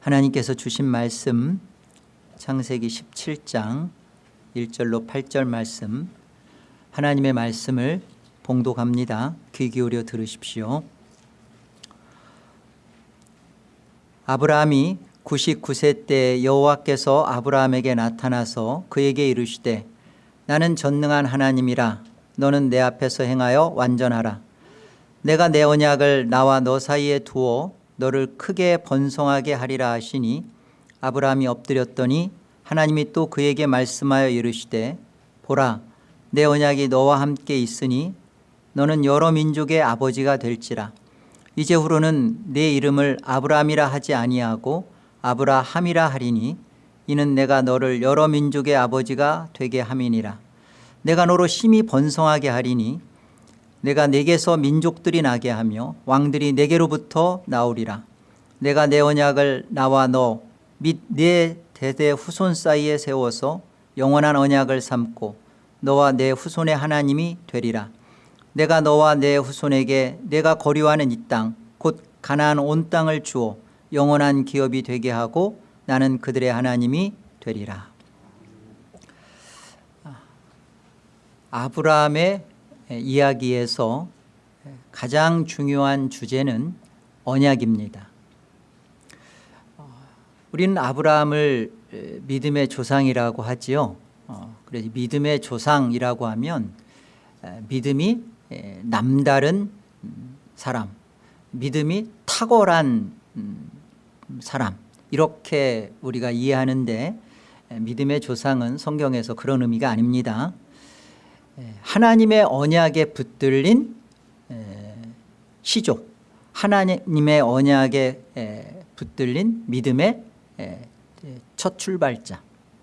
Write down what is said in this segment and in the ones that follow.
하나님께서 주신 말씀 창세기 17장 1절로 8절 말씀 하나님의 말씀을 봉독합니다. 귀 기울여 들으십시오. 아브라함이 99세 때 여호와께서 아브라함에게 나타나서 그에게 이르시되 나는 전능한 하나님이라 너는 내 앞에서 행하여 완전하라 내가 내 언약을 나와 너 사이에 두어 너를 크게 번성하게 하리라 하시니 아브라함이 엎드렸더니 하나님이 또 그에게 말씀하여 이르시되 보라 내 언약이 너와 함께 있으니 너는 여러 민족의 아버지가 될지라. 이제 후로는 내 이름을 아브라함이라 하지 아니하고 아브라함이라 하리니 이는 내가 너를 여러 민족의 아버지가 되게 함이니라. 내가 너로 심히 번성하게 하리니 내가 내게서 민족들이 나게 하며 왕들이 내게로부터 나오리라. 내가 내 언약을 나와 너 및 내 대대 후손 사이에 세워서 영원한 언약을 삼고 너와 내 후손의 하나님이 되리라. 내가 너와 내 후손에게 내가 거류하는 이 땅 곧 가나안 온 땅을 주어 영원한 기업이 되게 하고 나는 그들의 하나님이 되리라. 아브라함의 이야기에서 가장 중요한 주제는 언약입니다. 우리는 아브라함을 믿음의 조상이라고 하지요. 어, 그래서 믿음의 조상이라고 하면 믿음이 남다른 사람 믿음이 탁월한 음, 사람 이렇게 우리가 이해하는데 믿음의 조상은 성경에서 그런 의미가 아닙니다 하나님의 언약에 붙들린 시족 하나님의 언약에 붙들린 믿음의 첫 출발자.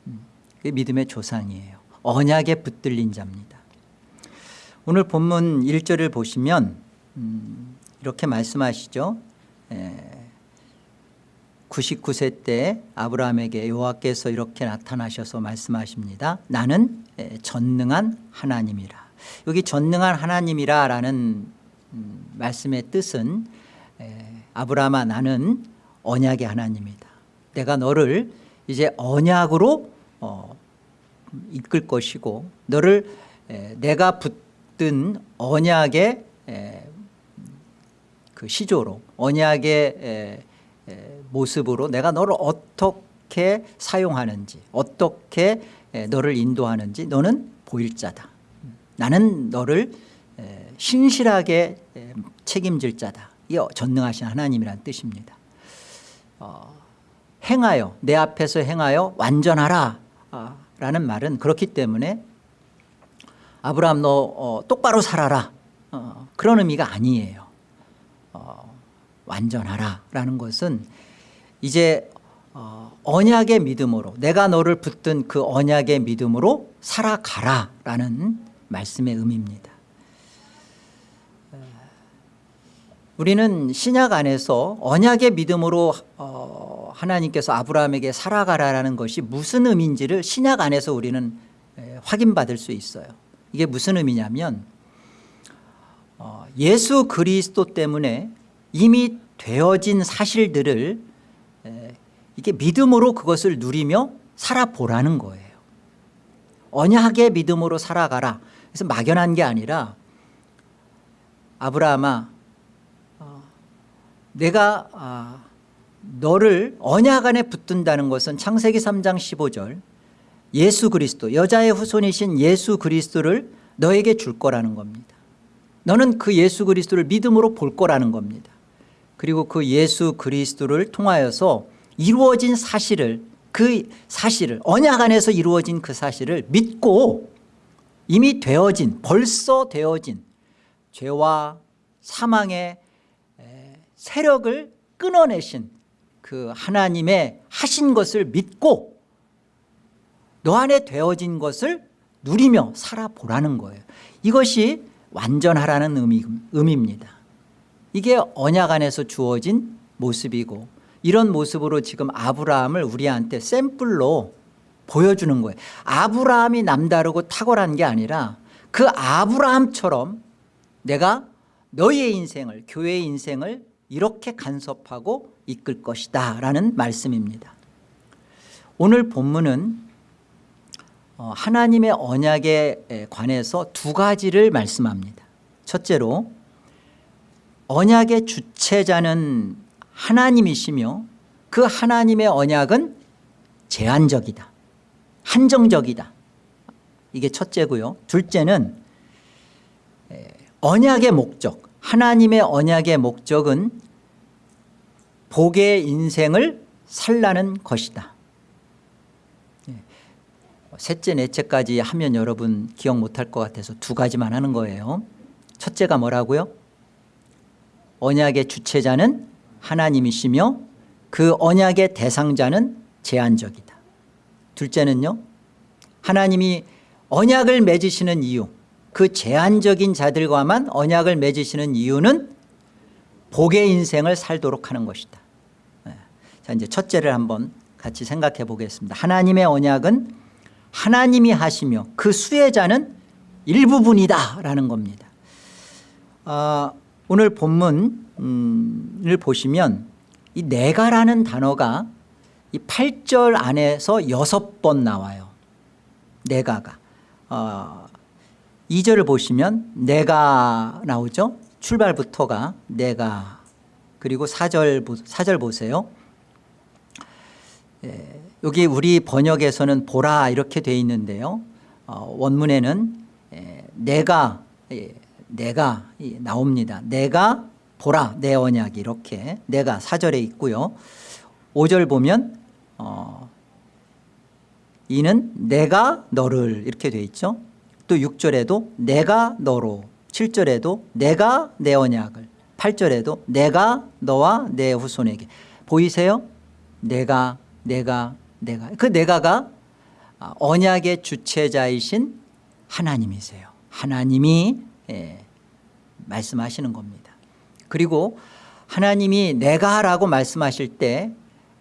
음, 그게 믿음의 조상이에요. 언약에 붙들린 자입니다. 오늘 본문 1절을 보시면 음, 이렇게 말씀하시죠 99세 때 아브라함에게 여호와께서 이렇게 나타나셔서 말씀하십니다. 나는 전능한 하나님이라. 여기 전능한 하나님이라 라는 음, 말씀의 뜻은 아브라함아 나는 언약의 하나님이다. 내가 너를 이제 언약으로 어, 이끌 것이고 너를 에, 내가 붙든 언약의 에, 그 시조로 언약의 에, 모습으로 내가 너를 어떻게 사용하는지 어떻게 너를 인도하는지 너는 보일 자다. 나는 너를 신실하게 책임질 자다. 이 전능하신 하나님이라는 뜻입니다. 어, 행하여 내 앞에서 행하여 완전하라. 라는 말은 그렇기 때문에 아브라함 너 어, 똑바로 살아라. 어, 그런 의미가 아니에요. 어, 완전하라. 라는 것은 이제 어, 언약의 믿음으로 내가 너를 붙든 그 언약의 믿음으로 살아가라 라는 말씀의 의미입니다. 우리는 신약 안에서 언약의 믿음으로 어, 하나님께서 아브라함에게 살아가라는 것이 무슨 의미인지를 신약 안에서 우리는 확인받을 수 있어요. 이게 무슨 의미냐면 어, 예수 그리스도 때문에 이미 되어진 사실들을 이게 믿음으로 그것을 누리며 살아보라는 거예요. 언약의 믿음으로 살아가라. 그래서 막연한 게 아니라 아브라함아 내가 아, 너를 언약 안에 붙든다는 것은 창세기 3장 15절 예수 그리스도 여자의 후손이신 예수 그리스도를 너에게 줄 거라는 겁니다. 너는 그 예수 그리스도를 믿음으로 볼 거라는 겁니다. 그리고 그 예수 그리스도를 통하여서 이루어진 사실을 그 사실을 언약 안에서 이루어진 그 사실을 믿고 이미 되어진 벌써 되어진 죄와 사망의 세력을 끊어내신 그 하나님의 하신 것을 믿고 너 안에 되어진 것을 누리며 살아보라는 거예요. 이것이 완전하라는 의미, 의미입니다. 이게 언약 안에서 주어진 모습이고 이런 모습으로 지금 아브라함을 우리한테 샘플로 보여주는 거예요. 아브라함이 남다르고 탁월한 게 아니라 그 아브라함처럼 내가 너의 인생을 교회의 인생을 이렇게 간섭하고 이끌 것이다 라는 말씀입니다. 오늘 본문은 어, 하나님의 언약에 관해서 두 가지를 말씀합니다. 첫째로 언약의 주체자는 하나님이시며 그 하나님의 언약은 제한적이다. 한정적이다. 이게 첫째고요. 둘째는 에, 언약의 목적 하나님의 언약의 목적은 복의 인생을 살라는 것이다. 예. 셋째 넷째까지 하면 여러분 기억 못할 것 같아서 두 가지만 하는 거예요. 첫째가 뭐라고요? 언약의 주체자는 하나님이시며 그 언약의 대상자는 제한적이다. 둘째는요? 하나님이 언약을 맺으시는 이유 그 제한적인 자들과만 언약을 맺으시는 이유는 복의 인생을 살도록 하는 것이다. 네. 자 이제 첫째를 한번 같이 생각해 보겠습니다. 하나님의 언약은 하나님이 하시며 그 수혜자는 일부분이다 라는 겁니다. 아, 오늘 본문을 보시면 이 내가라는 단어가 이 8절 안에서 여섯 번 나와요. 내가가. 어, 2절을 보시면 내가 나오죠? 출발부터가 내가. 그리고 4절, 4절 보세요. 예, 여기 우리 번역에서는 보라 이렇게 돼 있는데요. 어, 원문에는 예, 내가 예, 내가 나옵니다. 내가 보라 내 언약이 이렇게 내가 4절에 있고요. 5절 보면 어, 이는 내가 너를 이렇게 돼 있죠. 또 6절에도 내가 너로 7절에도 내가 내 언약을 8절에도 내가 너와 내 후손에게. 보이세요? 내가 내가 내가. 그 내가가 언약의 주체자이신 하나님이세요. 하나님이 예, 말씀하시는 겁니다. 그리고 하나님이 내가 라고 말씀하실 때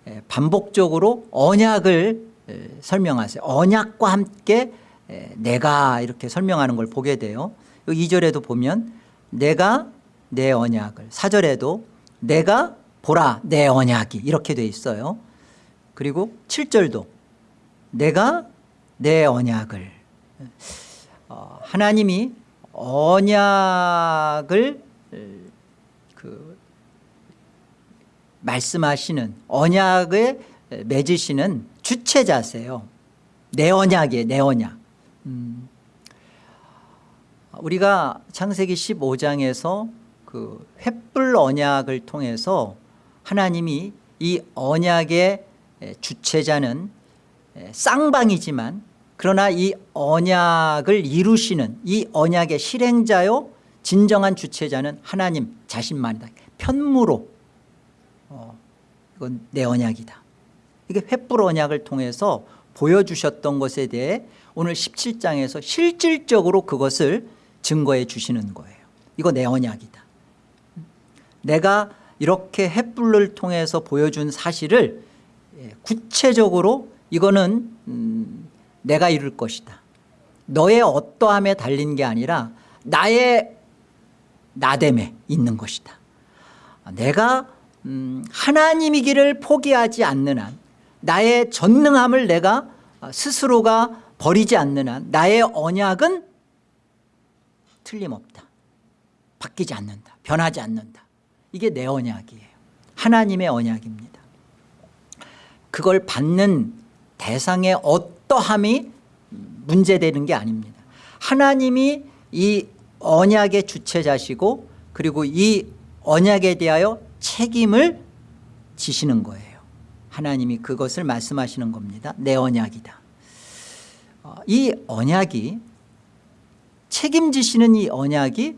예, 반복적으로 언약을 예, 설명하세요. 언약과 함께 예, 내가 이렇게 설명하는 걸 보게 돼요. 2절에도 보면 내가 내 언약을 4절에도 내가 보라 내 언약이 이렇게 돼 있어요. 그리고 7절도 내가 내 언약을. 어, 하나님이 언약을 그 말씀하시는 언약을 맺으시는 주체자세요. 내 언약이에요 내 언약. 음, 우리가 창세기 15장에서 그 횃불 언약을 통해서 하나님이 이 언약의 주체자는 쌍방이지만 그러나 이 언약을 이루시는 이 언약의 실행자요 진정한 주체자는 하나님 자신만이다. 편무로. 어, 이건 내 언약이다. 이게 횃불 언약을 통해서 보여주셨던 것에 대해 오늘 17장에서 실질적으로 그것을 증거해 주시는 거예요. 이거 내 언약이다. 내가 이렇게 햇불을 통해서 보여준 사실을 예, 구체적으로 이거는 음, 내가 이룰 것이다. 너의 어떠함에 달린 게 아니라 나의 나됨에 있는 것이다. 내가 음, 하나님이기를 포기하지 않는 한 나의 전능함을 내가 스스로가 버리지 않는 한 나의 언약은 틀림없다. 바뀌지 않는다. 변하지 않는다. 이게 내 언약이에요. 하나님의 언약입니다. 그걸 받는 대상의 어 떠함이 문제되는 게 아닙니다. 하나님이 이 언약의 주체자시고 그리고 이 언약에 대하여 책임을 지시는 거예요. 하나님이 그것을 말씀하시는 겁니다. 내 언약이다. 어, 이 언약이 책임지시는 이 언약이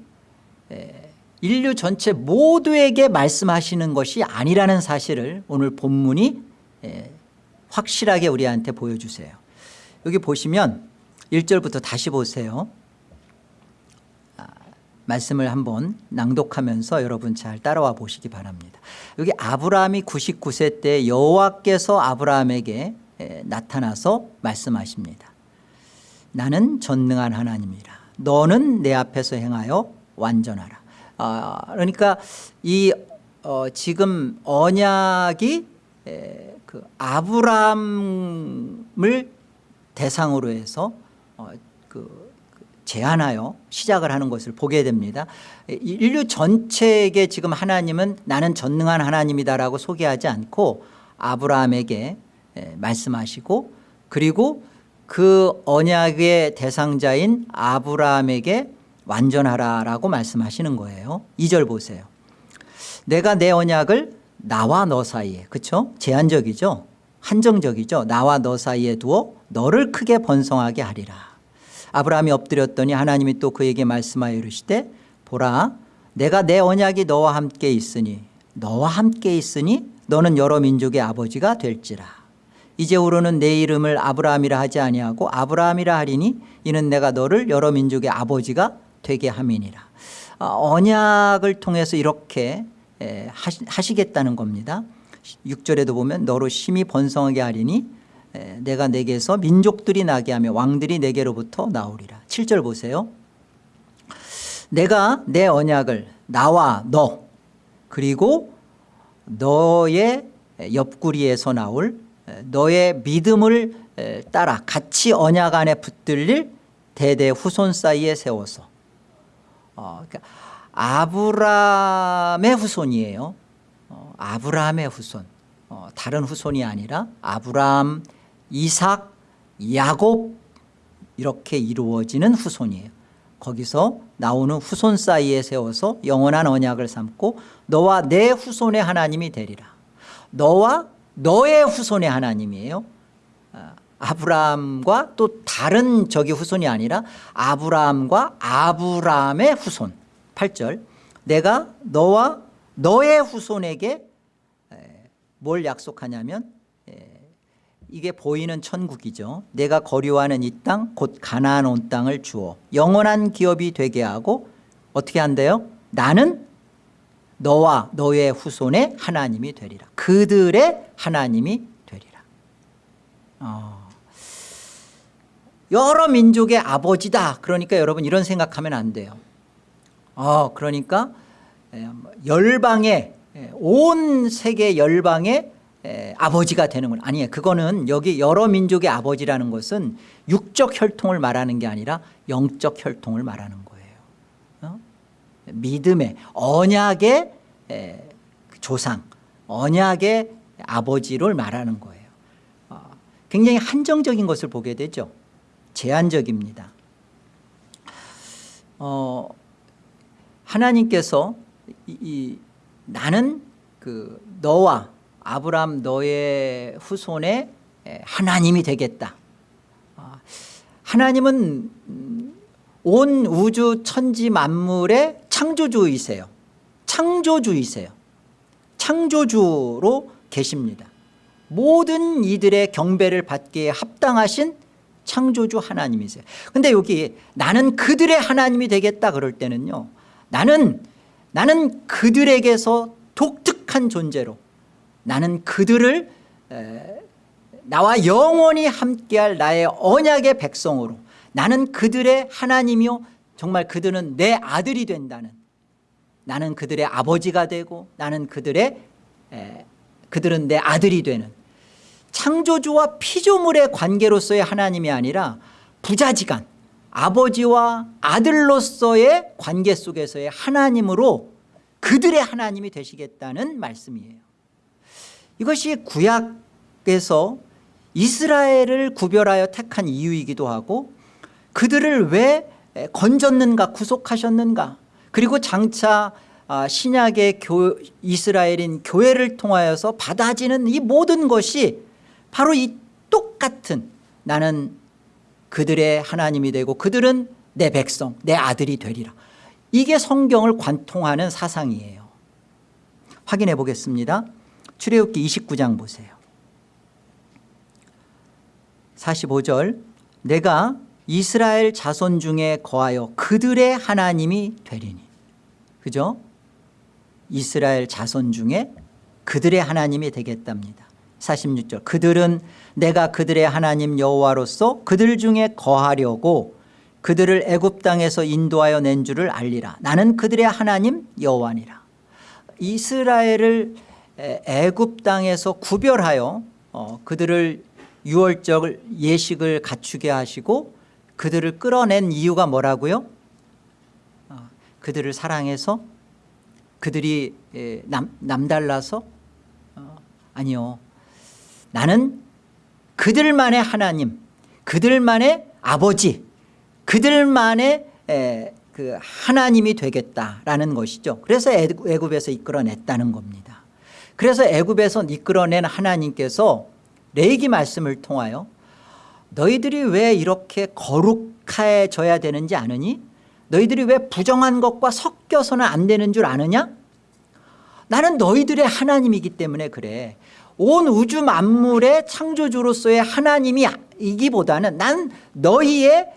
인류 전체 모두에게 말씀하시는 것이 아니라는 사실을 오늘 본문이 확실하게 우리한테 보여주세요 여기 보시면 1절부터 다시 보세요. 아, 말씀을 한번 낭독하면서 여러분 잘 따라와 보시기 바랍니다. 여기 아브라함이 99세 때 여호와께서 아브라함에게 나타나서 말씀하십니다. 나는 전능한 하나님이라. 너는 내 앞에서 행하여 완전하라. 아, 그러니까 이 어, 지금 언약이 에, 그 아브라함을 대상으로 해서 어, 그그 제안하여 시작을 하는 것을 보게 됩니다. 인류 전체에게 지금 하나님은 나는 전능한 하나님이다라고 소개하지 않고 아브라함에게 에, 말씀하시고 그리고 그 언약의 대상자인 아브라함에게 완전하라라고 말씀하시는 거예요. 2절 보세요. 내가 내 언약을 나와 너 사이에 그렇죠? 제한적이죠. 한정적이죠. 나와 너 사이에 두어 너를 크게 번성하게 하리라. 아브라함이 엎드렸더니 하나님이 또 그에게 말씀하여 이르시되 보라 내가 내 언약이 너와 함께 있으니 너와 함께 있으니 너는 여러 민족의 아버지가 될지라. 이제후로는 내 이름을 아브라함이라 하지 아니하고 아브라함이라 하리니 이는 내가 너를 여러 민족의 아버지가 되게 함이니라. 어, 언약을 통해서 이렇게 하시겠다는 겁니다. 6절에도 보면 너로 심히 번성하게 하리니 에, 내가 내게서 민족들이 나게 하며 왕들이 내게로부터 나오리라. 7절 보세요. 내가 내 언약을 나와 너 그리고 너의 옆구리에서 나올 너의 믿음을 따라 같이 언약 안에 붙들릴 대대 후손 사이에 세워서 어, 그러니까 아브라함의 후손이에요. 어, 아브라함의 후손. 어, 다른 후손이 아니라 아브라함, 이삭, 야곱 이렇게 이루어지는 후손이에요. 거기서 나오는 후손 사이에 세워서 영원한 언약을 삼고 너와 내 후손의 하나님이 되리라. 너와 너의 후손의 하나님이에요. 아, 아브라함과 또 다른 저기 후손이 아니라 아브라함과 아브라함의 후손 8절 내가 너와 너의 후손에게 뭘 약속하냐면 이게 보이는 천국이죠. 내가 거류하는 이 땅 곧 가나안 온 땅을 주어 영원한 기업이 되게 하고 어떻게 한대요? 나는 너와 너의 후손의 하나님이 되리라. 그들의 하나님이 되리라. 어. 여러 민족의 아버지다. 그러니까 여러분 이런 생각하면 안 돼요. 어, 그러니까 뭐 열방의 온 세계 열방의 아버지가 되는 건 아니에요. 그거는 여기 여러 민족의 아버지라는 것은 육적 혈통을 말하는 게 아니라 영적 혈통을 말하는 거예요. 어? 믿음의 언약의 조상 언약의 아버지를 말하는 거예요. 어, 굉장히 한정적인 것을 보게 되죠. 제한적입니다. 어, 하나님께서 이, 이, 나는 그 너와 아브람 너의 후손의 하나님이 되겠다. 아, 하나님은 온 우주 천지 만물의 창조주이세요. 창조주이세요. 창조주로 계십니다. 모든 이들의 경배를 받기에 합당하신 창조주 하나님이세요. 근데 여기 나는 그들의 하나님이 되겠다 그럴 때는요 나는 나는 그들에게서 독특한 존재로 나는 그들을 에, 나와 영원히 함께할 나의 언약의 백성으로 나는 그들의 하나님이요 정말 그들은 내 아들이 된다는 나는 그들의 아버지가 되고 나는 그들의 에, 그들은 내 아들이 되는 창조주와 피조물의 관계로서의 하나님이 아니라 부자지간 아버지와 아들로서의 관계 속에서의 하나님으로 그들의 하나님이 되시겠다는 말씀이에요. 이것이 구약에서 이스라엘을 구별하여 택한 이유이기도 하고 그들을 왜 건졌는가 구속하셨는가 그리고 장차 아, 신약의 교, 이스라엘인 교회를 통하여서 받아지는 이 모든 것이 바로 이 똑같은 나는 그들의 하나님이 되고 그들은 내 백성 내 아들이 되리라. 이게 성경을 관통하는 사상이에요. 확인해 보겠습니다. 출애굽기 29장 보세요. 45절 내가 이스라엘 자손 중에 거하여 그들의 하나님이 되리니. 그죠? 이스라엘 자손 중에 그들의 하나님이 되겠답니다 46절. 그들은 내가 그들의 하나님 여호와로서 그들 중에 거하려고 그들을 애굽 땅에서 인도하여 낸 줄을 알리라. 나는 그들의 하나님 여호와니라. 이스라엘을 에, 애굽 땅에서 구별하여 어, 그들을 유월절 예식을 갖추게 하시고 그들을 끌어낸 이유가 뭐라고요? 어, 그들을 사랑해서 그들이 에, 남, 남달라서? 어, 아니요 나는 그들만의 하나님 그들만의 아버지 그들만의 에, 그 하나님이 되겠다라는 것이죠. 그래서 애굽- 애굽에서 이끌어냈다는 겁니다. 그래서 애굽에서 이끌어낸 하나님께서 레이기 말씀을 통하여 너희들이 왜 이렇게 거룩해져야 되는지 아느니? 너희들이 왜 부정한 것과 섞여서는 안 되는 줄 아느냐? 나는 너희들의 하나님이기 때문에 그래 온 우주 만물의 창조주로서의 하나님이기보다는 난 너희의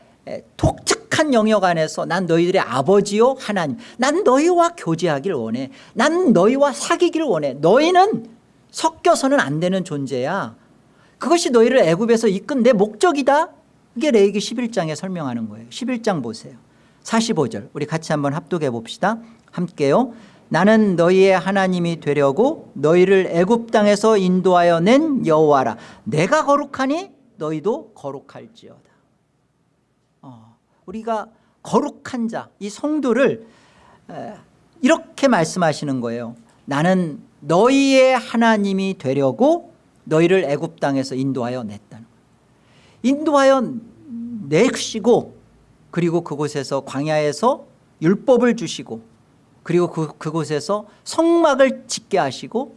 독특한 영역 안에서 난 너희들의 아버지요 하나님. 난 너희와 교제하길 원해. 난 너희와 사귀길 원해. 너희는 섞여서는 안 되는 존재야. 그것이 너희를 애굽에서 이끈 내 목적이다. 이게 레이기 11장에 설명하는 거예요. 11장 보세요. 45절. 우리 같이 한번 합독해 봅시다. 함께요 나는 너희의 하나님이 되려고 너희를 애굽 땅에서 인도하여 낸 여호와라. 내가 거룩하니 너희도 거룩할지어다. 어, 우리가 거룩한 자 이 성도를 에, 이렇게 말씀하시는 거예요. 나는 너희의 하나님이 되려고 너희를 애굽 땅에서 인도하여 냈다는 인도하여 내시고 그리고 그곳에서 광야에서 율법을 주시고 그리고 그, 그곳에서 성막을 짓게 하시고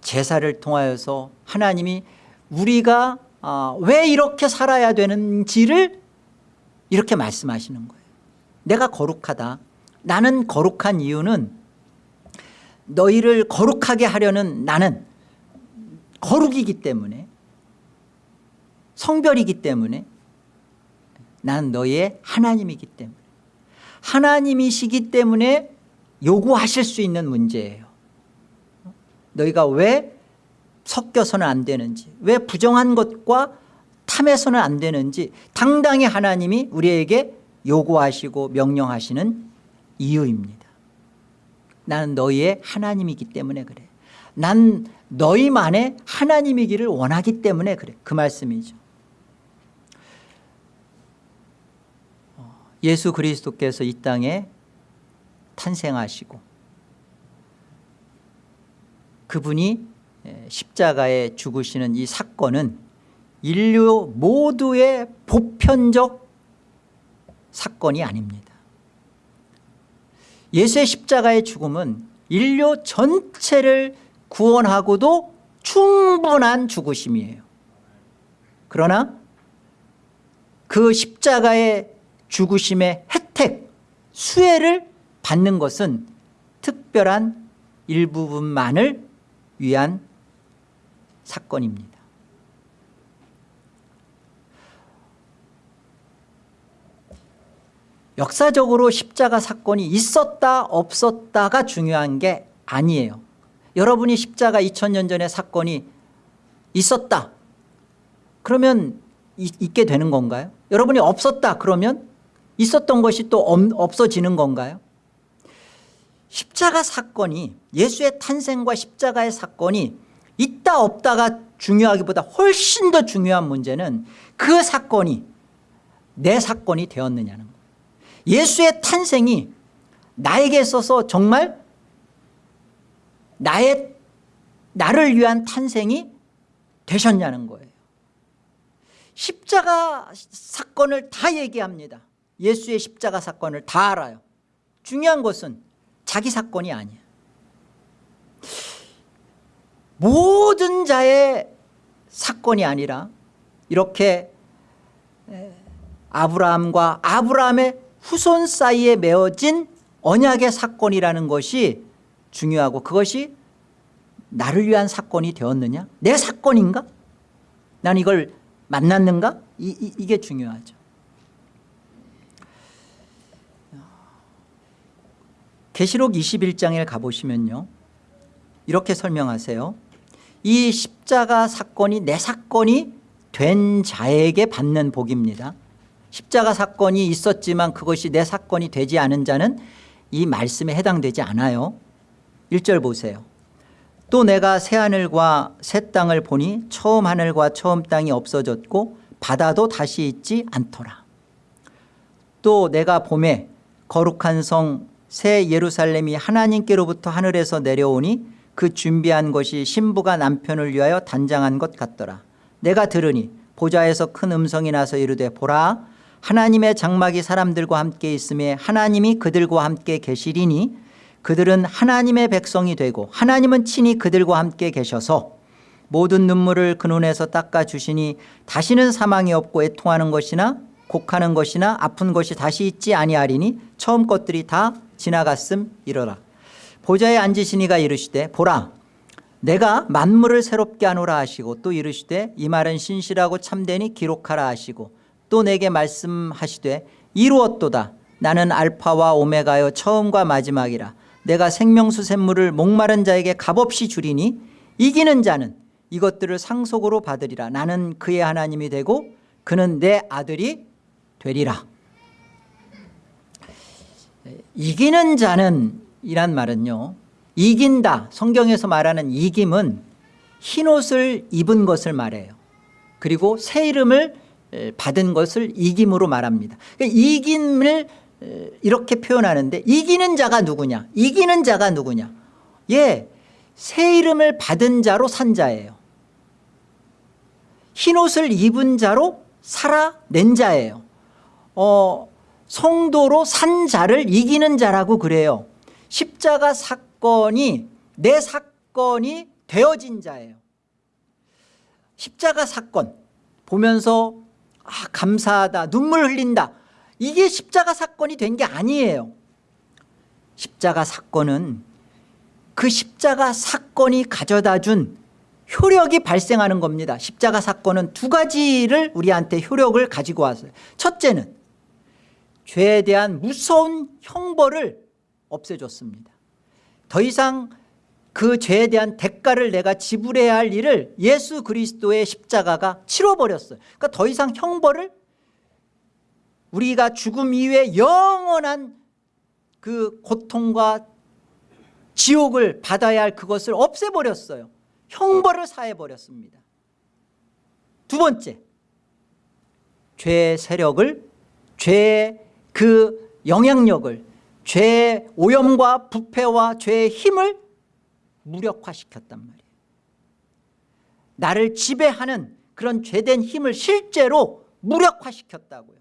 제사를 통하여서 하나님이 우리가 아, 왜 이렇게 살아야 되는지를 이렇게 말씀하시는 거예요. 내가 거룩하다. 나는 거룩한 이유는 너희를 거룩하게 하려는 나는 거룩이기 때문에 성별이기 때문에 나는 너희의 하나님이기 때문에 하나님이시기 때문에 요구하실 수 있는 문제예요. 너희가 왜 섞여서는 안 되는지 왜 부정한 것과 탐해서는 안 되는지 당당히 하나님이 우리에게 요구하시고 명령하시는 이유입니다. 나는 너희의 하나님이기 때문에 그래. 난 너희만의 하나님이기를 원하기 때문에 그래. 그 말씀이죠. 어, 예수 그리스도께서 이 땅에 탄생하시고 그분이 에, 십자가에 죽으시는 이 사건은 인류 모두의 보편적 사건이 아닙니다. 예수의 십자가의 죽음은 인류 전체를 구원하고도 충분한 죽으심이에요. 그러나 그 십자가의 죽으심의 혜택 수혜를 받는 것은 특별한 일부분만을 위한 사건입니다 역사적으로 십자가 사건이 있었다 없었다가 중요한 게 아니에요 여러분이 십자가 2000년 전에 사건이 있었다 그러면 이- 있게 되는 건가요? 여러분이 없었다 그러면 있었던 것이 또 없- 없어지는 건가요? 십자가 사건이 예수의 탄생과 십자가의 사건이 있다 없다가 중요하기보다 훨씬 더 중요한 문제는 그 사건이 내 사건이 되었느냐는 거예요. 예수의 탄생이 나에게 있어서 정말 나의 나를 위한 탄생이 되셨냐는 거예요. 십자가 사건을 다 얘기합니다. 예수의 십자가 사건을 다 알아요. 중요한 것은 자기 사건이 아니야. 모든 자의 사건이 아니라 이렇게 에, 아브라함과 아브라함의 후손 사이에 맺어진 언약의 사건이라는 것이 중요하고 그것이 나를 위한 사건이 되었느냐? 내 사건인가? 난 이걸 만났는가? 이, 이, 이게 중요하죠 계시록 21장에 가보시면요. 이렇게 설명하세요. 이 십자가 사건이 내 사건이 된 자에게 받는 복입니다. 십자가 사건이 있었지만 그것이 내 사건이 되지 않은 자는 이 말씀에 해당되지 않아요. 1절 보세요. 또 내가 새하늘과 새 땅을 보니 처음 하늘과 처음 땅이 없어졌고 바다도 다시 있지 않더라. 또 내가 봄에 거룩한 성 새 예루살렘이 하나님께로부터 하늘에서 내려오니 그 준비한 것이 신부가 남편을 위하여 단장한 것 같더라. 내가 들으니 보좌에서 큰 음성이 나서 이르되 보라 하나님의 장막이 사람들과 함께 있음에 하나님이 그들과 함께 계시리니 그들은 하나님의 백성이 되고 하나님은 친히 그들과 함께 계셔서 모든 눈물을 그 눈에서 닦아주시니 다시는 사망이 없고 애통하는 것이나 곡하는 것이나 아픈 것이 다시 있지 아니하리니 처음 것들이 다 지나갔음 이러라. 보좌에 앉으시니가 이르시되 보라 내가 만물을 새롭게 하노라 하시고 또 이르시되 이 말은 신실하고 참되니 기록하라 하시고 또 내게 말씀하시되 이루었도다. 나는 알파와 오메가여 처음과 마지막이라. 내가 생명수 샘물을 목마른 자에게 값없이 주리니 이기는 자는 이것들을 상속으로 받으리라. 나는 그의 하나님이 되고 그는 내 아들이 되리라 이기는 자는 이란 말은요 이긴다. 성경에서 말하는 이김은 흰옷을 입은 것을 말해요. 그리고 새 이름을 받은 것을 이김으로 말합니다. 그러니까 이김을 이렇게 표현하는데 이기는 자가 누구냐? 이기는 자가 누구냐? 예, 새 이름을 받은 자로 산 자예요. 흰옷을 입은 자로 살아낸 자예요. 어, 성도로 산 자를 이기는 자라고 그래요. 십자가 사건이 내 사건이 되어진 자예요. 십자가 사건 보면서 아 감사하다 눈물 흘린다. 이게 십자가 사건이 된 게 아니에요. 십자가 사건은 그 십자가 사건이 가져다 준 효력이 발생하는 겁니다. 십자가 사건은 두 가지를 우리한테 효력을 가지고 왔어요. 첫째는 죄에 대한 무서운 형벌을 없애줬습니다. 더 이상 그 죄에 대한 대가를 내가 지불해야 할 일을 예수 그리스도의 십자가가 치러버렸어요. 그러니까 더 이상 형벌을 우리가 죽음 이후에 영원한 그 고통과 지옥을 받아야 할 그것을 없애버렸어요. 형벌을 사해버렸습니다. 두 번째 죄의 세력을 죄의 그 영향력을 죄의 오염과 부패와 죄의 힘을 무력화시켰단 말이에요. 나를 지배하는 그런 죄된 힘을 실제로 무력화시켰다고요.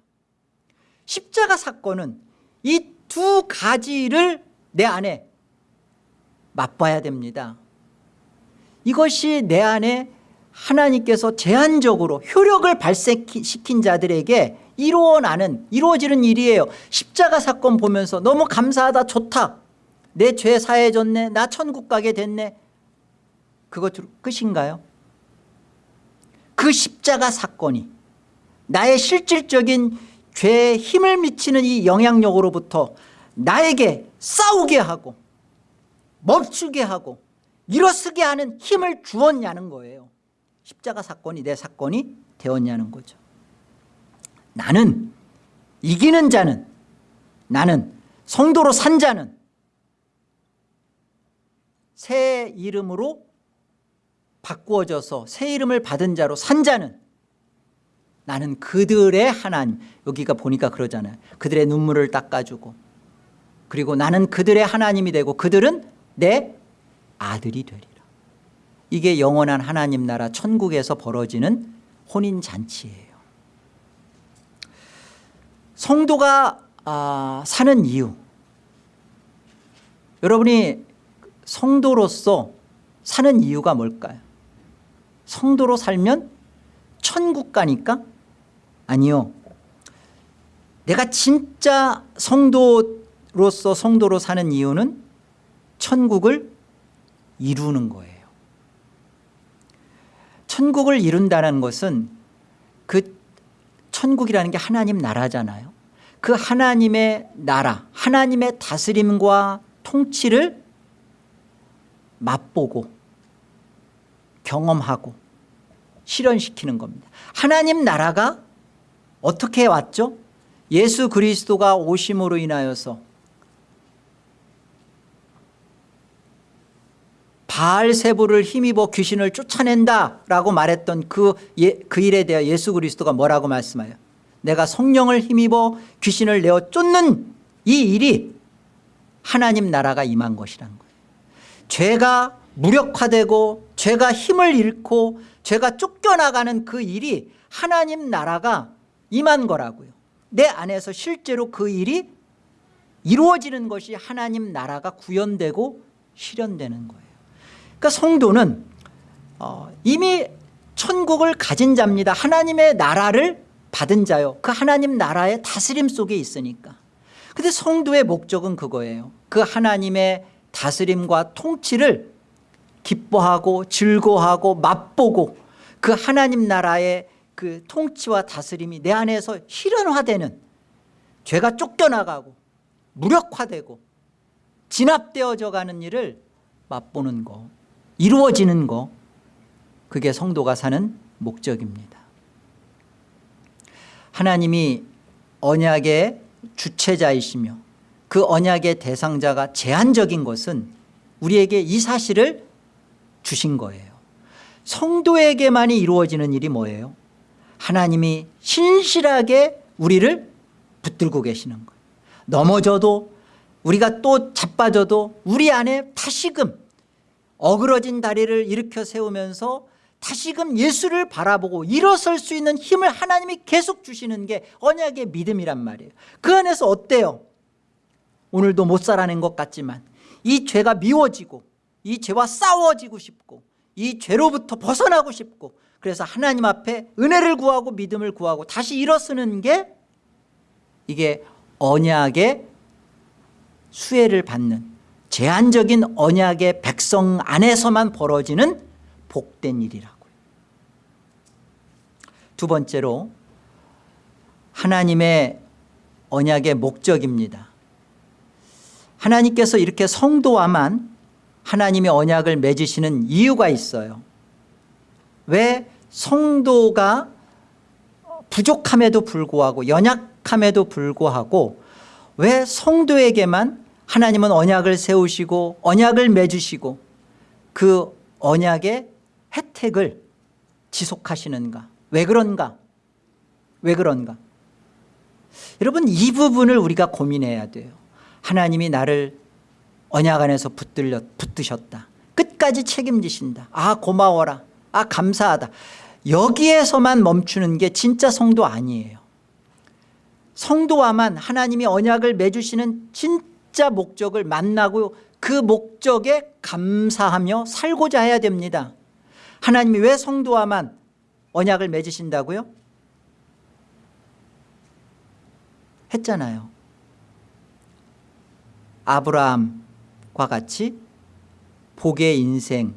십자가 사건은 이 두 가지를 내 안에 맛봐야 됩니다. 이것이 내 안에 하나님께서 제한적으로 효력을 발생시킨 자들에게 이루어나는 이루어지는 일이에요. 십자가 사건 보면서 너무 감사하다 좋다. 내 죄 사해졌네 나 천국 가게 됐네. 그것 끝인가요? 그 십자가 사건이 나의 실질적인 죄에 힘을 미치는 이 영향력으로부터 나에게 싸우게 하고 멈추게 하고 일어서게 하는 힘을 주었냐는 거예요. 십자가 사건이 내 사건이 되었냐는 거죠 나는 이기는 자는 나는 성도로 산 자는 새 이름으로 바꾸어져서 새 이름을 받은 자로 산 자는 나는 그들의 하나님. 여기가 보니까 그러잖아요. 그들의 눈물을 닦아주고 그리고 나는 그들의 하나님이 되고 그들은 내 아들이 되리라. 이게 영원한 하나님 나라 천국에서 벌어지는 혼인잔치예요 성도가 아, 사는 이유. 여러분이 성도로서 사는 이유가 뭘까요? 성도로 살면 천국 가니까? 아니요. 내가 진짜 성도로서 성도로 사는 이유는 천국을 이루는 거예요. 천국을 이룬다는 것은 그 천국이라는 게 하나님 나라잖아요 그 하나님의 나라 하나님의 다스림과 통치를 맛보고 경험하고 실현시키는 겁니다 하나님 나라가 어떻게 왔죠? 예수 그리스도가 오심으로 인하여서 바알세부를 힘입어 귀신을 쫓아낸다라고 말했던 그, 예, 그 일에 대해 예수 그리스도가 뭐라고 말씀하여 내가 성령을 힘입어 귀신을 내어 쫓는 이 일이 하나님 나라가 임한 것이라는 거예요. 죄가 무력화되고 죄가 힘을 잃고 죄가 쫓겨나가는 그 일이 하나님 나라가 임한 거라고요. 내 안에서 실제로 그 일이 이루어지는 것이 하나님 나라가 구현되고 실현되는 거예요. 그러니까 성도는 어, 이미 천국을 가진 자입니다. 하나님의 나라를 받은 자요. 그 하나님 나라의 다스림 속에 있으니까. 근데 성도의 목적은 그거예요. 그 하나님의 다스림과 통치를 기뻐하고 즐거워하고 맛보고 그 하나님 나라의 그 통치와 다스림이 내 안에서 실현화되는 죄가 쫓겨나가고 무력화되고 진압되어져 가는 일을 맛보는 거 이루어지는 거 그게 성도가 사는 목적입니다 하나님이 언약의 주체자이시며 그 언약의 대상자가 제한적인 것은 우리에게 이 사실을 주신 거예요. 성도에게만이 이루어지는 일이 뭐예요? 하나님이 신실하게 우리를 붙들고 계시는 거예요. 넘어져도 우리가 또 자빠져도 우리 안에 다시금 어그러진 다리를 일으켜 세우면서 다시금 예수를 바라보고 일어설 수 있는 힘을 하나님이 계속 주시는 게 언약의 믿음이란 말이에요. 그 안에서 어때요? 오늘도 못 살아낸 것 같지만 이 죄가 미워지고 이 죄와 싸워지고 싶고 이 죄로부터 벗어나고 싶고 그래서 하나님 앞에 은혜를 구하고 믿음을 구하고 다시 일어서는 게 이게 언약의 수혜를 받는 제한적인 언약의 백성 안에서만 벌어지는 복된 일이라고요. 두 번째로 하나님의 언약의 목적입니다. 하나님께서 이렇게 성도와만 하나님의 언약을 맺으시는 이유가 있어요. 왜 성도가 부족함에도 불구하고 연약함에도 불구하고 왜 성도에게만 하나님은 언약을 세우시고 언약을 맺으시고 그 언약의 혜택을 지속하시는가? 왜 그런가? 왜 그런가? 여러분 이 부분을 우리가 고민해야 돼요. 하나님이 나를 언약 안에서 붙들려, 붙드셨다. 끝까지 책임지신다. 아 고마워라. 아 감사하다. 여기에서만 멈추는 게 진짜 성도 아니에요. 성도와만 하나님이 언약을 맺으시는 진짜 목적을 만나고 그 목적에 감사하며 살고자 해야 됩니다 하나님이 왜 성도와만 언약을 맺으신다고요? 했잖아요 아브라함과 같이 복의 인생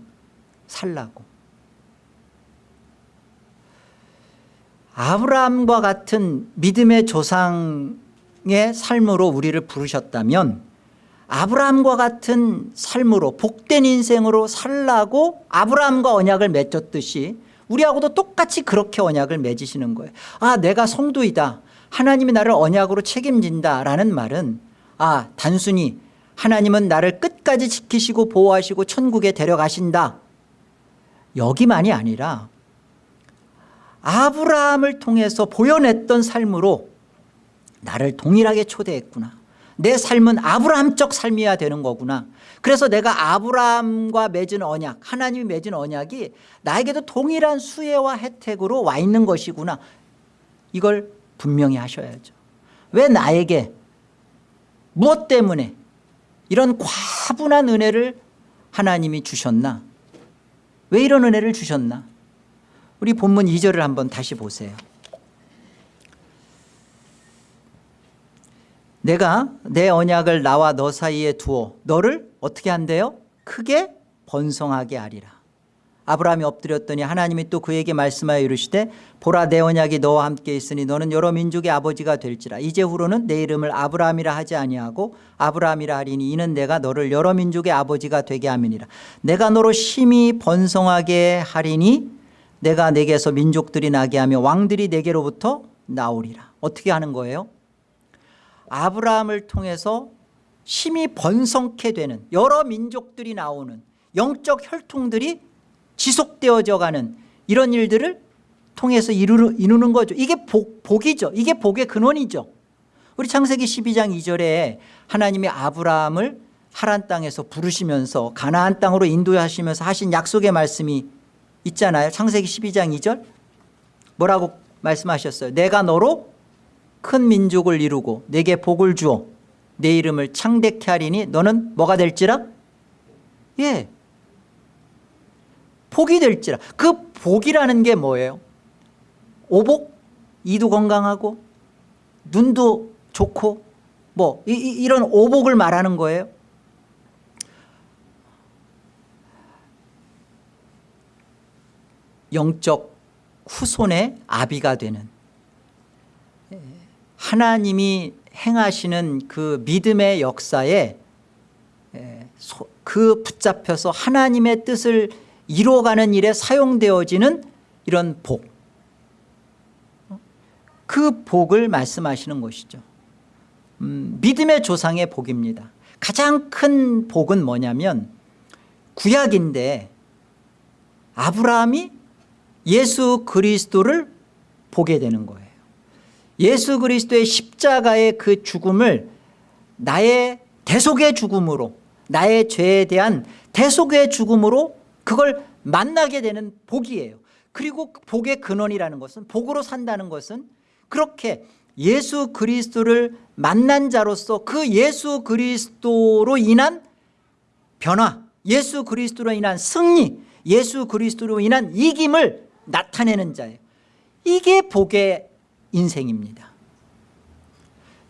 살라고 아브라함과 같은 믿음의 조상의 삶으로 우리를 부르셨다면 아브라함과 같은 삶으로 복된 인생으로 살라고 아브라함과 언약을 맺었듯이 우리하고도 똑같이 그렇게 언약을 맺으시는 거예요. 아 내가 성도이다. 하나님이 나를 언약으로 책임진다라는 말은 아 단순히 하나님은 나를 끝까지 지키시고 보호하시고 천국에 데려가신다. 여기만이 아니라 아브라함을 통해서 보여냈던 삶으로 나를 동일하게 초대했구나 내 삶은 아브라함적 삶이어야 되는 거구나. 그래서 내가 아브라함과 맺은 언약 하나님이 맺은 언약이 나에게도 동일한 수혜와 혜택으로 와 있는 것이구나. 이걸 분명히 하셔야죠. 왜 나에게 무엇 때문에 이런 과분한 은혜를 하나님이 주셨나? 왜 이런 은혜를 주셨나? 우리 본문 2절을 한번 다시 보세요 내가 내 언약을 나와 너 사이에 두어 너를 어떻게 한대요? 크게 번성하게 하리라 아브라함이 엎드렸더니 하나님이 또 그에게 말씀하여 이르시되 보라 내 언약이 너와 함께 있으니 너는 여러 민족의 아버지가 될지라 이제 후로는 내 이름을 아브라함이라 하지 아니하고 아브라함이라 하리니 이는 내가 너를 여러 민족의 아버지가 되게 함이니라 내가 너로 심히 번성하게 하리니 내가 내게서 민족들이 나게 하며 왕들이 내게로부터 나오리라 어떻게 하는 거예요? 아브라함을 통해서 심히 번성케 되는 여러 민족들이 나오는 영적 혈통들이 지속되어져 가는 이런 일들을 통해서 이루, 이루는 거죠. 이게 복, 복이죠. 이게 복의 근원이죠. 우리 창세기 12장 2절에 하나님이 아브라함을 하란 땅에서 부르시면서 가나안 땅으로 인도하시면서 하신 약속의 말씀이 있잖아요. 창세기 12장 2절. 뭐라고 말씀하셨어요? 내가 너로 큰 민족을 이루고 내게 복을 주어 내 이름을 창대케 하리니 너는 뭐가 될지라? 예. 복이 될지라. 그 복이라는 게 뭐예요? 오복? 이도 건강하고 눈도 좋고 뭐 이, 이, 이런 오복을 말하는 거예요? 영적 후손의 아비가 되는 하나님이 행하시는 그 믿음의 역사에 그 붙잡혀서 하나님의 뜻을 이루어가는 일에 사용되어지는 이런 복. 그 복을 말씀하시는 것이죠. 음, 믿음의 조상의 복입니다. 가장 큰 복은 뭐냐면 구약인데 아브라함이 예수 그리스도를 보게 되는 거예요. 예수 그리스도의 십자가의 그 죽음을 나의 대속의 죽음으로 나의 죄에 대한 대속의 죽음으로 그걸 만나게 되는 복이에요. 그리고 복의 근원이라는 것은 복으로 산다는 것은 그렇게 예수 그리스도를 만난 자로서 그 예수 그리스도로 인한 변화 예수 그리스도로 인한 승리 예수 그리스도로 인한 이김을 나타내는 자예요 이게 복의 인생입니다.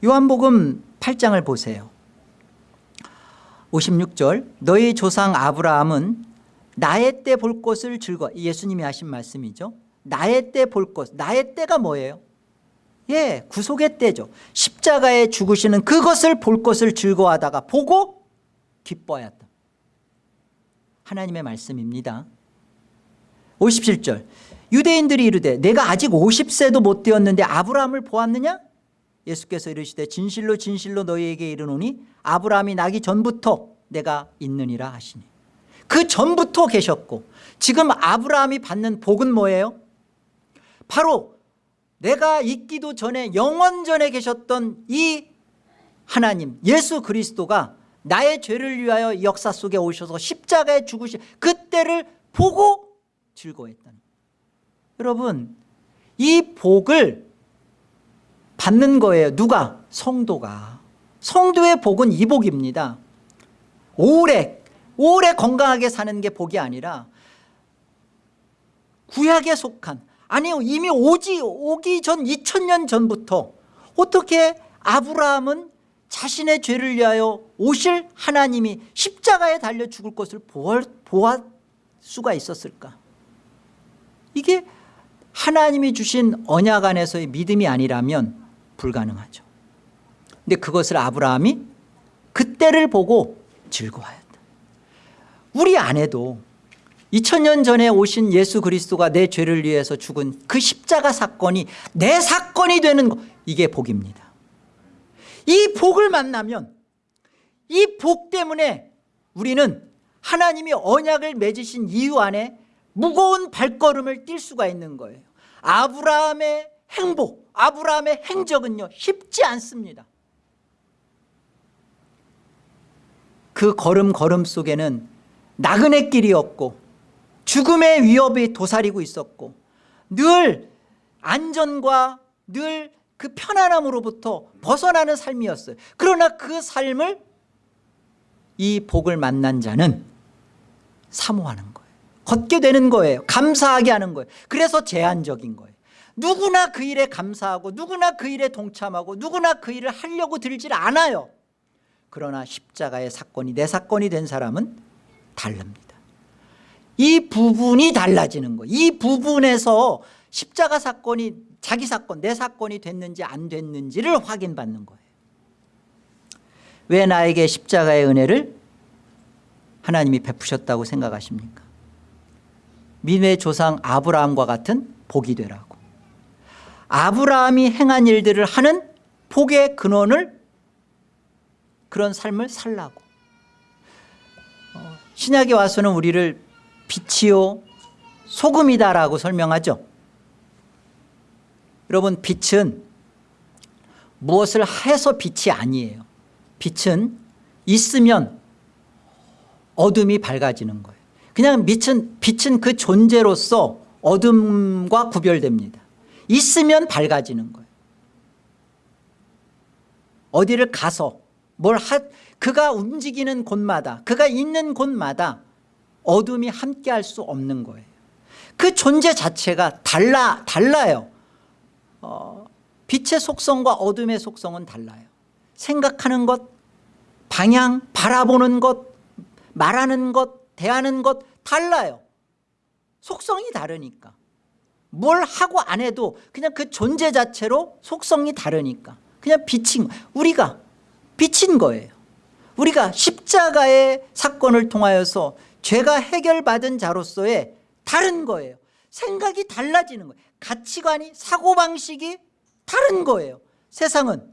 요한복음 8장을 보세요. 56절 너희 조상 아브라함은 나의 때 볼 것을 즐거 예수님이 하신 말씀이죠 나의 때 볼 것 나의 때가 뭐예요? 예 구속의 때죠. 십자가에 죽으시는 그것을 볼 것을 즐거워하다가 보고 기뻐하였다. 하나님의 말씀입니다. 57절 유대인들이 이르되 내가 아직 50세도 못 되었는데 아브라함을 보았느냐? 예수께서 이르시되 진실로 진실로 너희에게 이르노니 아브라함이 나기 전부터 내가 있느니라 하시니. 그 전부터 계셨고 지금 아브라함이 받는 복은 뭐예요? 바로 내가 있기도 전에 영원전에 계셨던 이 하나님 예수 그리스도가 나의 죄를 위하여 역사 속에 오셔서 십자가에 죽으신 그때를 보고 즐거워했다는 여러분 이 복을 받는 거예요. 누가? 성도가. 성도의 복은 이 복입니다. 오래 오래 건강하게 사는 게 복이 아니라 구약에 속한 아니요 이미 오지 오기 전 2000년 전부터 어떻게 아브라함은 자신의 죄를 위하여 오실 하나님이 십자가에 달려 죽을 것을 보았 수가 있었을까? 이게 하나님이 주신 언약 안에서의 믿음이 아니라면 불가능하죠. 근데 그것을 아브라함이 그때를 보고 즐거워했다. 우리 안에도 2000년 전에 오신 예수 그리스도가 내 죄를 위해서 죽은 그 십자가 사건이 내 사건이 되는 것 이게 복입니다. 이 복을 만나면 이 복 때문에 우리는 하나님이 언약을 맺으신 이유 안에 무거운 발걸음을 뛸 수가 있는 거예요. 아브라함의 행복 아브라함의 행적은요 쉽지 않습니다. 그 걸음 걸음 속에는 나그네 길이었고 죽음의 위협이 도사리고 있었고 늘 안전과 늘 그 편안함으로부터 벗어나는 삶이었어요. 그러나 그 삶을 이 복을 만난 자는 사모하는 걷게 되는 거예요. 감사하게 하는 거예요. 그래서 제한적인 거예요. 누구나 그 일에 감사하고 누구나 그 일에 동참하고 누구나 그 일을 하려고 들질 않아요. 그러나 십자가의 사건이 내 사건이 된 사람은 다릅니다. 이 부분이 달라지는 거예요. 이 부분에서 십자가 사건이 자기 사건 내 사건이 됐는지 안 됐는지를 확인받는 거예요. 왜 나에게 십자가의 은혜를 하나님이 베푸셨다고 생각하십니까 민의 조상 아브라함과 같은 복이 되라고. 아브라함이 행한 일들을 하는 복의 근원을 그런 삶을 살라고. 어, 신약에 와서는 우리를 빛이요 소금이다라고 설명하죠. 여러분 빛은 무엇을 해서 빛이 아니에요. 빛은 있으면 어둠이 밝아지는 거예요 그냥 빛은, 빛은 그 존재로서 어둠과 구별됩니다. 있으면 밝아지는 거예요. 어디를 가서 뭘 하, 그가 움직이는 곳마다 그가 있는 곳마다 어둠이 함께 할 수 없는 거예요. 그 존재 자체가 달라, 달라요. 어, 빛의 속성과 어둠의 속성은 달라요. 생각하는 것 방향 바라보는 것 말하는 것 대하는 것 달라요. 속성이 다르니까. 뭘 하고 안 해도 그냥 그 존재 자체로 속성이 다르니까. 그냥 비친 우리가 비친 거예요. 우리가 십자가의 사건을 통하여서 죄가 해결받은 자로서의 다른 거예요. 생각이 달라지는 거예요. 가치관이 사고방식이 다른 거예요. 세상은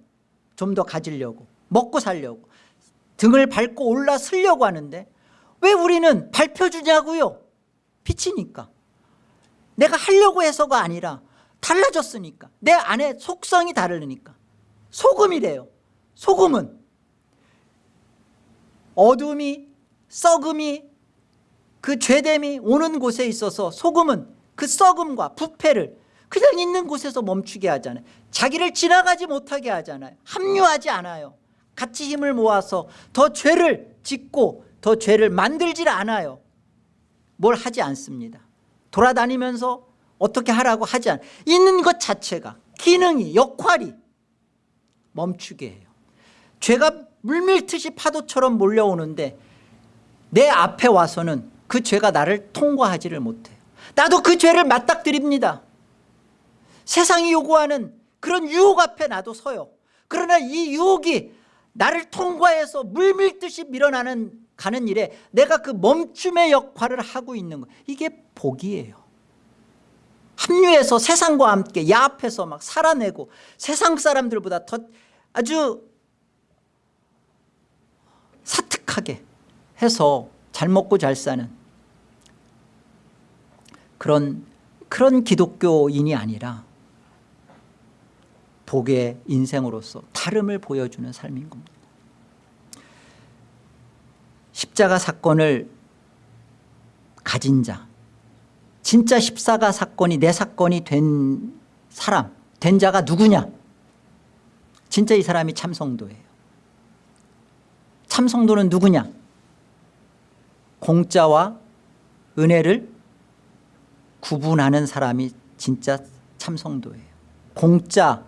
좀 더 가지려고 먹고 살려고 등을 밟고 올라서려고 하는데 왜 우리는 밟혀주냐고요? 비치니까. 내가 하려고 해서가 아니라 달라졌으니까. 내 안에 속성이 다르니까. 소금이래요. 소금은 어둠이 썩음이 그 죄됨이 오는 곳에 있어서 소금은 그 썩음과 부패를 그냥 있는 곳에서 멈추게 하잖아요. 자기를 지나가지 못하게 하잖아요. 합류하지 않아요. 같이 힘을 모아서 더 죄를 짓고 더 죄를 만들질 않아요. 뭘 하지 않습니다. 돌아다니면서 어떻게 하라고 하지 않아요 있는 것 자체가 기능이 역할이 멈추게 해요. 죄가 물밀듯이 파도처럼 몰려오는데 내 앞에 와서는 그 죄가 나를 통과하지를 못해요. 나도 그 죄를 맞닥뜨립니다. 세상이 요구하는 그런 유혹 앞에 나도 서요. 그러나 이 유혹이 나를 통과해서 물밀듯이 밀어나는 가는 일에 내가 그 멈춤의 역할을 하고 있는 거. 이게 복이에요. 합류해서 세상과 함께 야합해서 막 살아내고 세상 사람들보다 더 아주 사특하게 해서 잘 먹고 잘 사는 그런 그런 기독교인이 아니라 복의 인생으로서 다름을 보여주는 삶인 겁니다 십자가 사건을 가진 자 진짜 십사가 사건이 내 사건이 된 사람 된 자가 누구냐? 진짜 이 사람이 참성도예요. 참성도는 누구냐? 공짜와 은혜를 구분하는 사람이 진짜 참성도예요. 공짜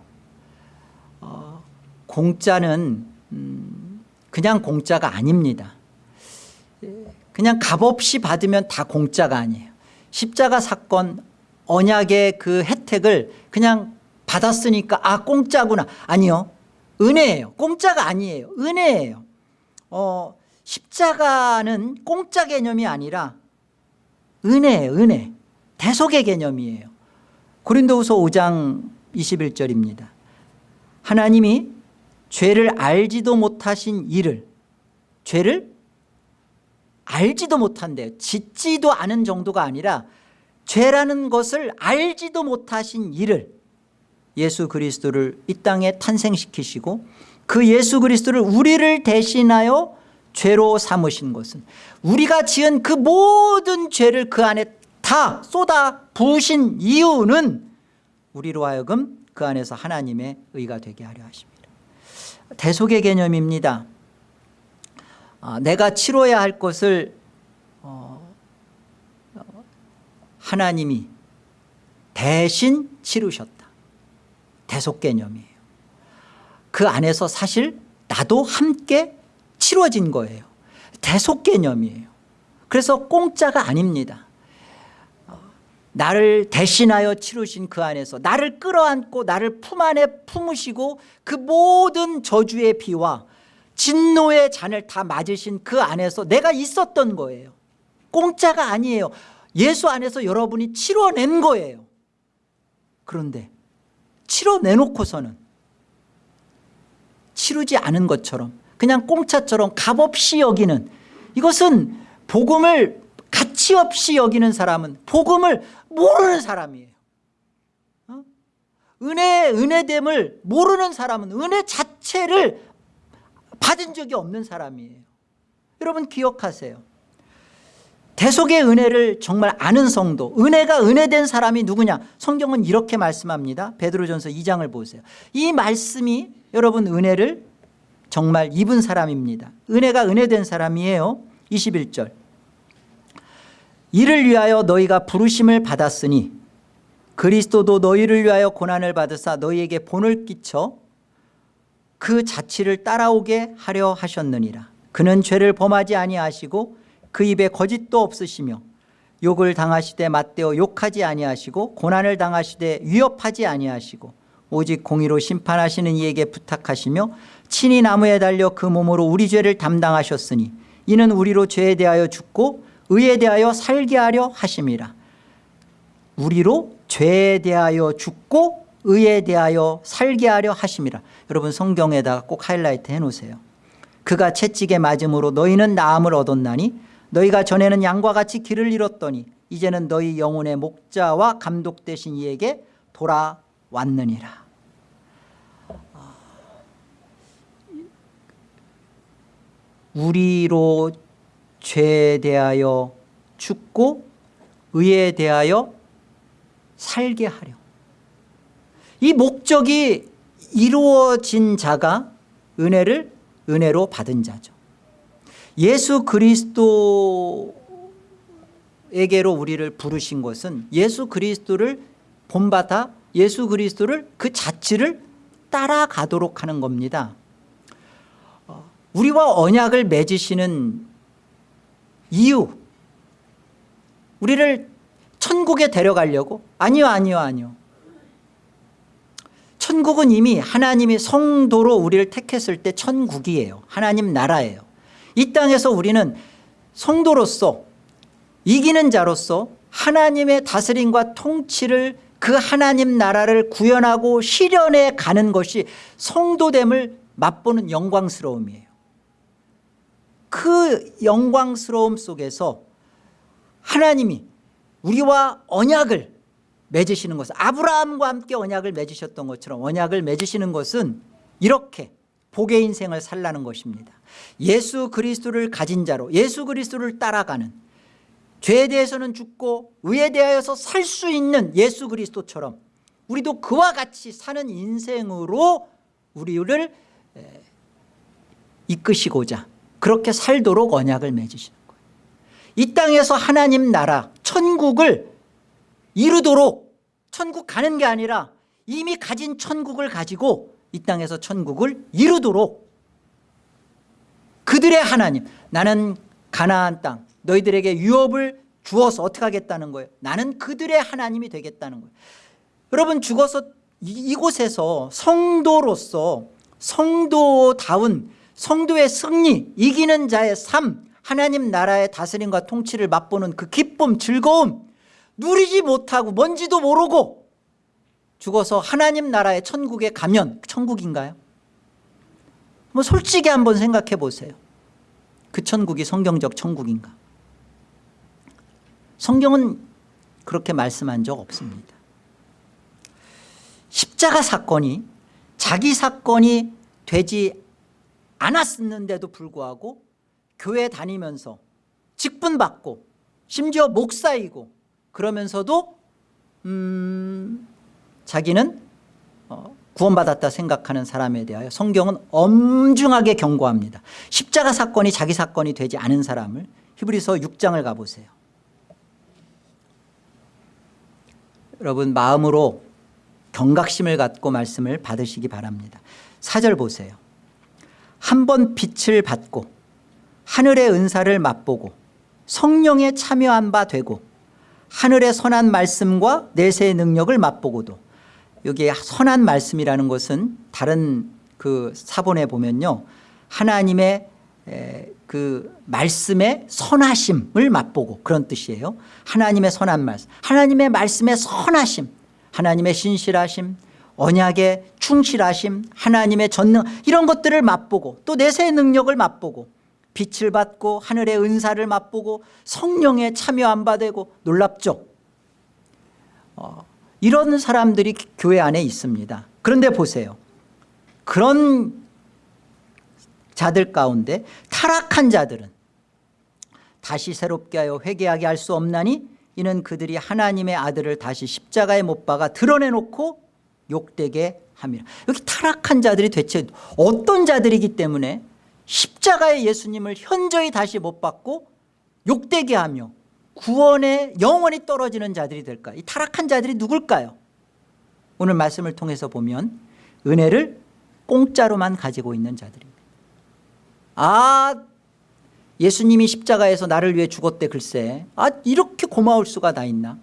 어, 공짜는 음, 그냥 공짜가 아닙니다 그냥 값없이 받으면 다 공짜가 아니에요. 십자가 사건 언약의 그 혜택을 그냥 받았으니까 아 공짜구나. 아니요. 은혜예요. 공짜가 아니에요. 은혜예요. 어, 십자가는 공짜 개념이 아니라 은혜예요 은혜. 대속의 개념이에요. 고린도후서 5장 21절입니다. 하나님이 죄를 알지도 못하신 일을 죄를 알지도 못한대요. 짓지도 않은 정도가 아니라 죄라는 것을 알지도 못하신 일을 예수 그리스도를 이 땅에 탄생시키시고 그 예수 그리스도를 우리를 대신하여 죄로 삼으신 것은 우리가 지은 그 모든 죄를 그 안에 다 쏟아 부으신 이유는 우리로 하여금 그 안에서 하나님의 의가 되게 하려 하십니다. 대속의 개념입니다. 아, 내가 치러야 할 것을 어, 하나님이 대신 치르셨다. 대속 개념이에요. 그 안에서 사실 나도 함께 치러진 거예요. 대속 개념이에요. 그래서 공짜가 아닙니다. 어, 나를 대신하여 치르신 그 안에서 나를 끌어안고 나를 품 안에 품으시고 그 모든 저주의 비와 진노의 잔을 다 맞으신 그 안에서 내가 있었던 거예요. 공짜가 아니에요. 예수 안에서 여러분이 치러낸 거예요. 그런데 치러내놓고서는 치르지 않은 것처럼 그냥 공짜처럼 값없이 여기는 이것은 복음을 가치 없이 여기는 사람은 복음을 모르는 사람이에요. 어? 은혜, 은혜됨을 모르는 사람은 은혜 자체를 받은 적이 없는 사람이에요. 여러분 기억하세요. 대속의 은혜를 정말 아는 성도 은혜가 은혜된 사람이 누구냐? 성경은 이렇게 말씀합니다. 베드로전서 2장을 보세요. 이 말씀이 여러분 은혜를 정말 입은 사람입니다. 은혜가 은혜된 사람이에요. 21절. 이를 위하여 너희가 부르심을 받았으니 그리스도도 너희를 위하여 고난을 받으사 너희에게 본을 끼쳐 그 자취를 따라오게 하려 하셨느니라. 그는 죄를 범하지 아니하시고 그 입에 거짓도 없으시며 욕을 당하시되 맞대어 욕하지 아니하시고 고난을 당하시되 위협하지 아니하시고 오직 공의로 심판하시는 이에게 부탁하시며 친히 나무에 달려 그 몸으로 우리 죄를 담당하셨으니 이는 우리로 죄에 대하여 죽고 의에 대하여 살게 하려 하심이라. 우리로 죄에 대하여 죽고 의에 대하여 살게 하려 하심이라 여러분 성경에다가 꼭 하이라이트 해놓으세요. 그가 채찍에 맞음으로 너희는 나음을 얻었나니 너희가 전에는 양과 같이 길을 잃었더니 이제는 너희 영혼의 목자와 감독 되신 이에게 돌아왔느니라. 우리로 죄에 대하여 죽고 의에 대하여 살게 하려 이 목적이 이루어진 자가 은혜를 은혜로 받은 자죠. 예수 그리스도에게로 우리를 부르신 것은 예수 그리스도를 본받아 예수 그리스도를 그 자치를 따라가도록 하는 겁니다. 어, 우리와 언약을 맺으시는 이유 우리를 천국에 데려가려고 아니요 아니요 아니요 천국은 이미 하나님이 성도로 우리를 택했을 때 천국이에요. 하나님 나라예요. 이 땅에서 우리는 성도로서 이기는 자로서 하나님의 다스림과 통치를 그 하나님 나라를 구현하고 실현해 가는 것이 성도됨을 맛보는 영광스러움이에요. 그 영광스러움 속에서 하나님이 우리와 언약을 맺으시는 것은 아브라함과 함께 언약을 맺으셨던 것처럼 언약을 맺으시는 것은 이렇게 복의 인생을 살라는 것입니다. 예수 그리스도를 가진 자로 예수 그리스도를 따라가는 죄에 대해서는 죽고 의에 대하여서 살 수 있는 예수 그리스도처럼 우리도 그와 같이 사는 인생으로 우리를 이끄시고자 그렇게 살도록 언약을 맺으시는 거예요. 이 땅에서 하나님 나라 천국을 이루도록 천국 가는 게 아니라 이미 가진 천국을 가지고 이 땅에서 천국을 이루도록. 그들의 하나님 나는 가나안 땅 너희들에게 유업을 주어서 어떻게 하겠다는 거예요? 나는 그들의 하나님이 되겠다는 거예요. 여러분 죽어서 이곳에서 성도로서 성도다운 성도의 승리 이기는 자의 삶 하나님 나라의 다스림과 통치를 맛보는 그 기쁨 즐거움 누리지 못하고 뭔지도 모르고 죽어서 하나님 나라의 천국에 가면 천국인가요? 뭐 솔직히 한번 생각해 보세요. 그 천국이 성경적 천국인가? 성경은 그렇게 말씀한 적 없습니다. 십자가 사건이 자기 사건이 되지 않았는데도 불구하고 교회 다니면서 직분 받고 심지어 목사이고 그러면서도 음 자기는 어 구원받았다 생각하는 사람에 대하여 성경은 엄중하게 경고합니다. 십자가 사건이 자기 사건이 되지 않은 사람을 히브리서 6장을 가보세요. 여러분 마음으로 경각심을 갖고 말씀을 받으시기 바랍니다. 4절 보세요. 한 번 빛을 받고 하늘의 은사를 맛보고 성령에 참여한 바 되고 하늘의 선한 말씀과 내세의 능력을 맛보고도 여기 선한 말씀이라는 것은 다른 그 사본에 보면요 하나님의 그 말씀의 선하심을 맛보고 그런 뜻이에요. 하나님의 선한 말씀 하나님의 말씀의 선하심 하나님의 신실하심 언약의 충실하심 하나님의 전능 이런 것들을 맛보고 또 내세의 능력을 맛보고 빛을 받고 하늘의 은사를 맛보고 성령에 참여 안 받고 놀랍죠? 어, 이런 사람들이 교회 안에 있습니다. 그런데 보세요. 그런 자들 가운데 타락한 자들은 다시 새롭게 하여 회개하게 할 수 없나니 이는 그들이 하나님의 아들을 다시 십자가에 못 박아 드러내놓고 욕되게 함이라. 여기 타락한 자들이 대체 어떤 자들이기 때문에 십자가의 예수님을 현저히 다시 못 박고 욕되게 하며 구원에 영원히 떨어지는 자들이 될까? 이 타락한 자들이 누굴까요? 오늘 말씀을 통해서 보면 은혜를 공짜로만 가지고 있는 자들입니다. 아 예수님이 십자가에서 나를 위해 죽었대 글쎄. 아 이렇게 고마울 수가 다 있나?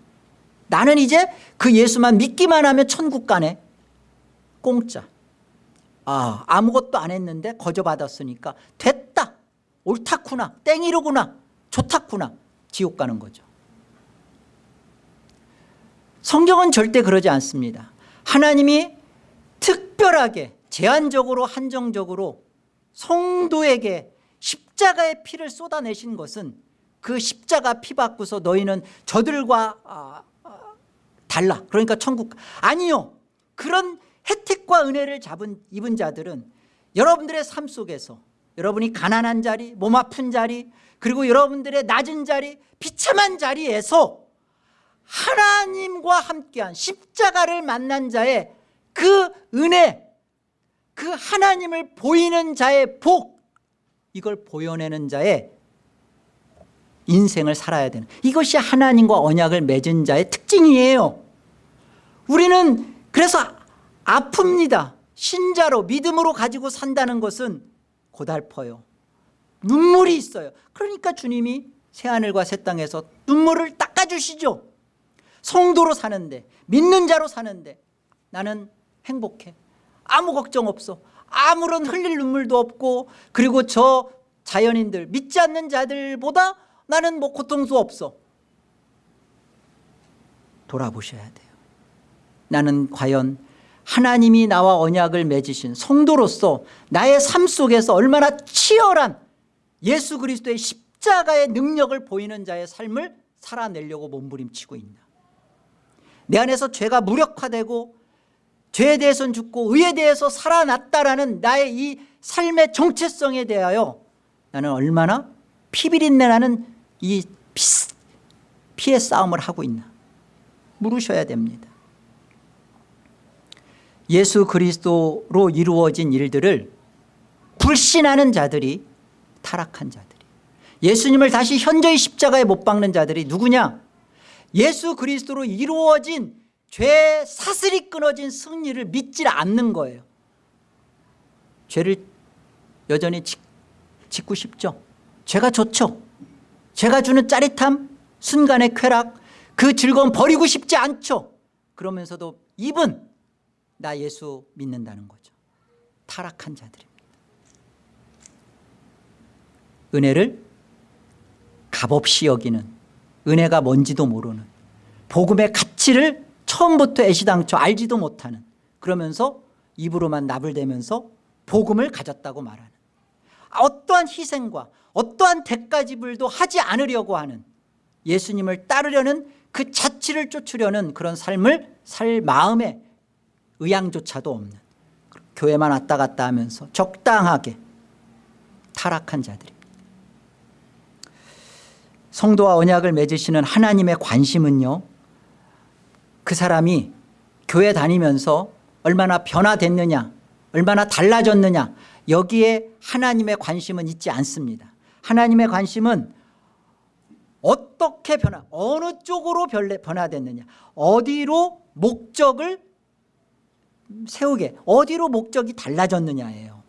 나는 이제 그 예수만 믿기만 하면 천국 가네. 공짜 아 아무것도 안 했는데 거저 받았으니까 됐다. 옳다구나. 땡이로구나. 좋다구나. 지옥 가는 거죠. 성경은 절대 그러지 않습니다. 하나님이 특별하게 제한적으로 한정적으로 성도에게 십자가의 피를 쏟아내신 것은 그 십자가 피 받고서 너희는 저들과 아, 아, 달라. 그러니까 천국 아니요. 그런 혜택과 은혜를 잡은 입은 자들은 여러분들의 삶 속에서 여러분이 가난한 자리 몸 아픈 자리 그리고 여러분들의 낮은 자리 비참한 자리에서 하나님과 함께한 십자가를 만난 자의 그 은혜 그 하나님을 보이는 자의 복 이걸 보여내는 자의 인생을 살아야 되는 이것이 하나님과 언약을 맺은 자의 특징이에요. 우리는 그래서 아픕니다. 신자로 믿음으로 가지고 산다는 것은 고달퍼요. 눈물이 있어요. 그러니까 주님이 새하늘과 새 땅에서 눈물을 닦아주시죠. 성도로 사는데 믿는 자로 사는데 나는 행복해. 아무 걱정 없어. 아무런 흘릴 눈물도 없고 그리고 저 자연인들 믿지 않는 자들보다 나는 뭐 고통도 없어. 돌아보셔야 돼요. 나는 과연 하나님이 나와 언약을 맺으신 성도로서 나의 삶 속에서 얼마나 치열한 예수 그리스도의 십자가의 능력을 보이는 자의 삶을 살아내려고 몸부림치고 있나? 내 안에서 죄가 무력화되고 죄에 대해서는 죽고 의에 대해서 살아났다라는 나의 이 삶의 정체성에 대하여 나는 얼마나 피비린내 나는 이 피, 피의 싸움을 하고 있나? 물으셔야 됩니다 예수 그리스도로 이루어진 일들을 불신하는 자들이 타락한 자들이 예수님을 다시 현저히 십자가에 못 박는 자들이 누구냐? 예수 그리스도로 이루어진 죄 사슬이 끊어진 승리를 믿지 않는 거예요. 죄를 여전히 짓고 싶죠. 죄가 좋죠. 죄가 주는 짜릿함 순간의 쾌락 그 즐거움 버리고 싶지 않죠. 그러면서도 입은 나 예수 믿는다는 거죠. 타락한 자들입니다. 은혜를 값없이 여기는 은혜가 뭔지도 모르는 복음의 가치를 처음부터 애시당초 알지도 못하는 그러면서 입으로만 나불대면서 복음을 가졌다고 말하는 어떠한 희생과 어떠한 대가지불도 하지 않으려고 하는 예수님을 따르려는 그 자치를 쫓으려는 그런 삶을 살 마음에 의향조차도 없는 교회만 왔다 갔다 하면서 적당하게 타락한 자들입니다. 성도와 언약을 맺으시는 하나님의 관심은요 그 사람이 교회 다니면서 얼마나 변화됐느냐 얼마나 달라졌느냐 여기에 하나님의 관심은 있지 않습니다. 하나님의 관심은 어떻게 변화 어느 쪽으로 변화됐느냐 어디로 목적을 세우게. 어디로 목적이 달라졌느냐예요.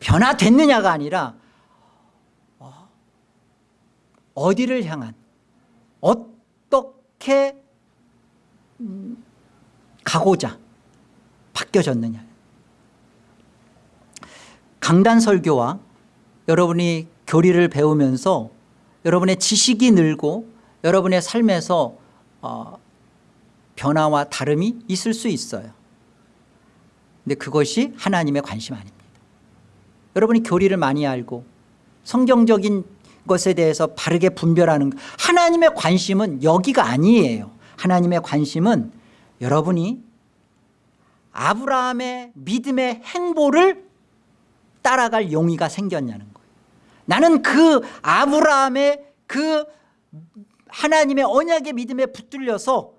변화됐느냐가 아니라 어, 어디를 향한 어떻게 음, 가고자 바뀌어졌느냐. 강단 설교와 여러분이 교리를 배우면서 여러분의 지식이 늘고 여러분의 삶에서 어, 변화와 다름이 있을 수 있어요 근데 그것이 하나님의 관심 아닙니다 여러분이 교리를 많이 알고 성경적인 것에 대해서 바르게 분별하는 것. 하나님의 관심은 여기가 아니에요 하나님의 관심은 여러분이 아브라함의 믿음의 행보를 따라갈 용의가 생겼냐는 거예요 나는 그 아브라함의 그 하나님의 언약의 믿음에 붙들려서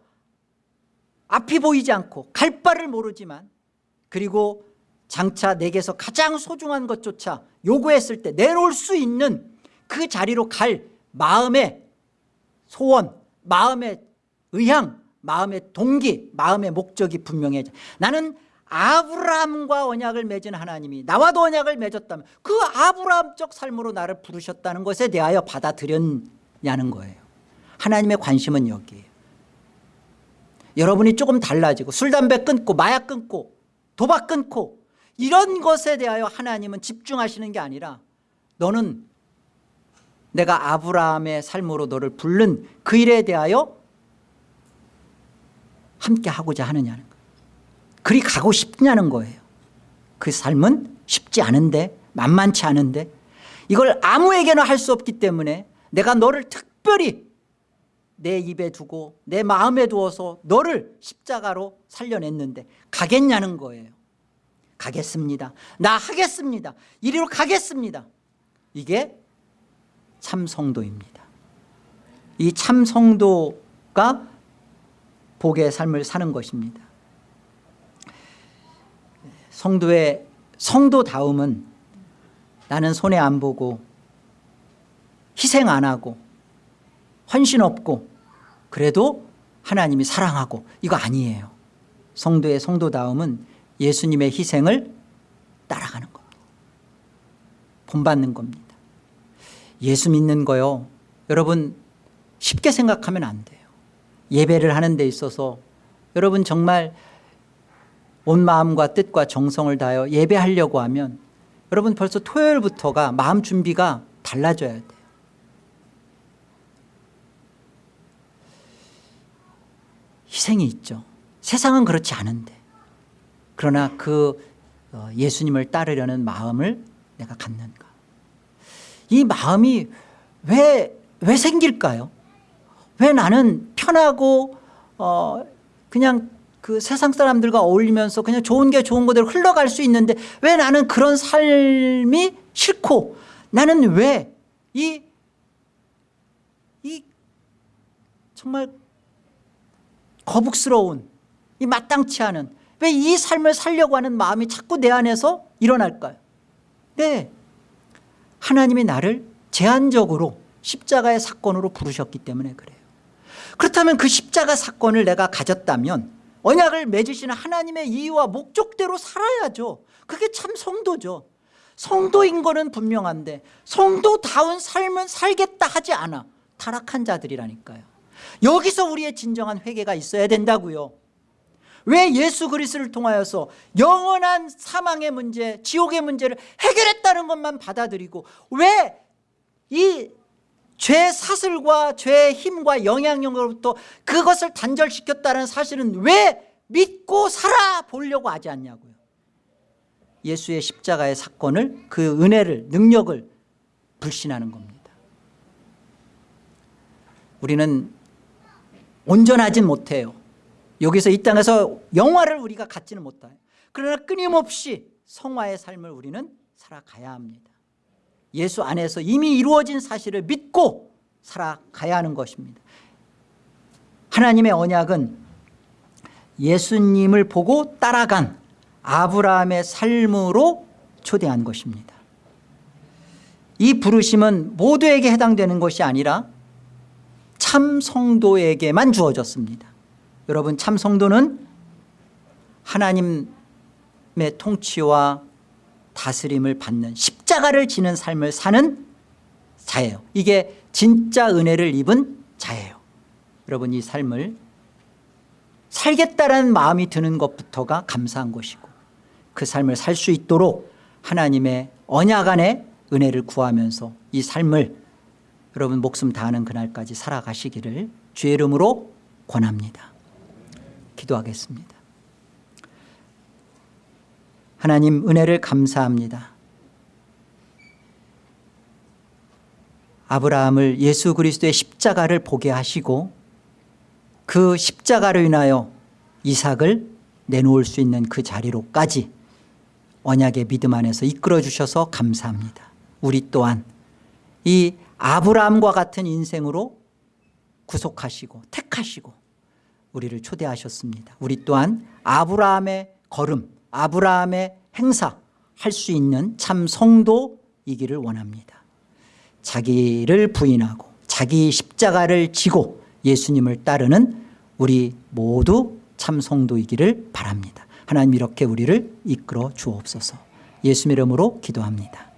앞이 보이지 않고 갈 바를 모르지만 그리고 장차 내게서 가장 소중한 것조차 요구했을 때 내놓을 수 있는 그 자리로 갈 마음의 소원 마음의 의향 마음의 동기 마음의 목적이 분명해져 나는 아브라함과 언약을 맺은 하나님이 나와도 언약을 맺었다면 그 아브라함적 삶으로 나를 부르셨다는 것에 대하여 받아들였냐는 거예요. 하나님의 관심은 여기에요. 여러분이 조금 달라지고 술 담배 끊고 마약 끊고 도박 끊고 이런 것에 대하여 하나님은 집중하시는 게 아니라 너는 내가 아브라함의 삶으로 너를 부른 그 일에 대하여 함께 하고자 하느냐는 거예요. 그리 가고 싶냐는 거예요. 그 삶은 쉽지 않은데 만만치 않은데 이걸 아무에게나 할 수 없기 때문에 내가 너를 특별히 내 입에 두고 내 마음에 두어서 너를 십자가로 살려냈는데 가겠냐는 거예요. 가겠습니다. 나 하겠습니다. 이리로 가겠습니다. 이게 참 성도입니다. 이 참 성도가 복의 삶을 사는 것입니다. 성도의 성도다움은 나는 손해 안 보고 희생 안 하고 헌신 없고 그래도 하나님이 사랑하고 이거 아니에요. 성도의 성도다움은 예수님의 희생을 따라가는 겁니다. 본받는 겁니다. 예수 믿는 거요. 여러분 쉽게 생각하면 안 돼요. 예배를 하는 데 있어서 여러분 정말 온 마음과 뜻과 정성을 다하여 예배하려고 하면 여러분 벌써 토요일부터가 마음 준비가 달라져야 돼요 희생이 있죠. 세상은 그렇지 않은데. 그러나 그 어, 예수님을 따르려는 마음을 내가 갖는가? 이 마음이 왜, 왜 생길까요? 왜 나는 편하고 어 그냥 그 세상 사람들과 어울리면서 그냥 좋은 게 좋은 거대로 흘러갈 수 있는데 왜 나는 그런 삶이 싫고 나는 왜 이 이 정말 거북스러운 이 마땅치 않은 왜 이 삶을 살려고 하는 마음이 자꾸 내 안에서 일어날까요? 네. 하나님이 나를 제한적으로 십자가의 사건으로 부르셨기 때문에 그래요. 그렇다면 그 십자가 사건을 내가 가졌다면 언약을 맺으시는 하나님의 이유와 목적대로 살아야죠. 그게 참 성도죠. 성도인 거는 분명한데 성도다운 삶은 살겠다 하지 않아. 타락한 자들이라니까요 여기서 우리의 진정한 회개가 있어야 된다고요. 왜 예수 그리스를 통하여서 영원한 사망의 문제 지옥의 문제를 해결했다는 것만 받아들이고 왜 이 죄 사슬과 죄의 힘과 영향력으로부터 그것을 단절시켰다는 사실은 왜 믿고 살아보려고 하지 않냐고요. 예수의 십자가의 사건을 그 은혜를 능력을 불신하는 겁니다. 우리는 온전하진 못해요. 여기서 이 땅에서 영화를 우리가 갖지는 못해요. 그러나 끊임없이 성화의 삶을 우리는 살아가야 합니다. 예수 안에서 이미 이루어진 사실을 믿고 살아가야 하는 것입니다. 하나님의 언약은 예수님을 보고 따라간 아브라함의 삶으로 초대한 것입니다. 이 부르심은 모두에게 해당되는 것이 아니라 참 성도에게만 주어졌습니다. 여러분 참 성도는 하나님의 통치와 다스림을 받는 십자가를 지는 삶을 사는 자예요. 이게 진짜 은혜를 입은 자예요. 여러분 이 삶을 살겠다는 마음이 드는 것부터가 감사한 것이고 그 삶을 살 수 있도록 하나님의 언약 안에 은혜를 구하면서 이 삶을 여러분 목숨 다하는 그날까지 살아가시기를 주의 이름으로 권합니다. 기도하겠습니다. 하나님 은혜를 감사합니다. 아브라함을 예수 그리스도의 십자가를 보게 하시고 그 십자가로 인하여 이삭을 내놓을 수 있는 그 자리로까지 언약의 믿음 안에서 이끌어 주셔서 감사합니다. 우리 또한 이 아브라함과 같은 인생으로 구속하시고 택하시고 우리를 초대하셨습니다. 우리 또한 아브라함의 걸음, 아브라함의 행사 할 수 있는 참 성도이기를 원합니다. 자기를 부인하고 자기 십자가를 지고 예수님을 따르는 우리 모두 참 성도이기를 바랍니다. 하나님 이렇게 우리를 이끌어 주옵소서. 예수 이름으로 기도합니다.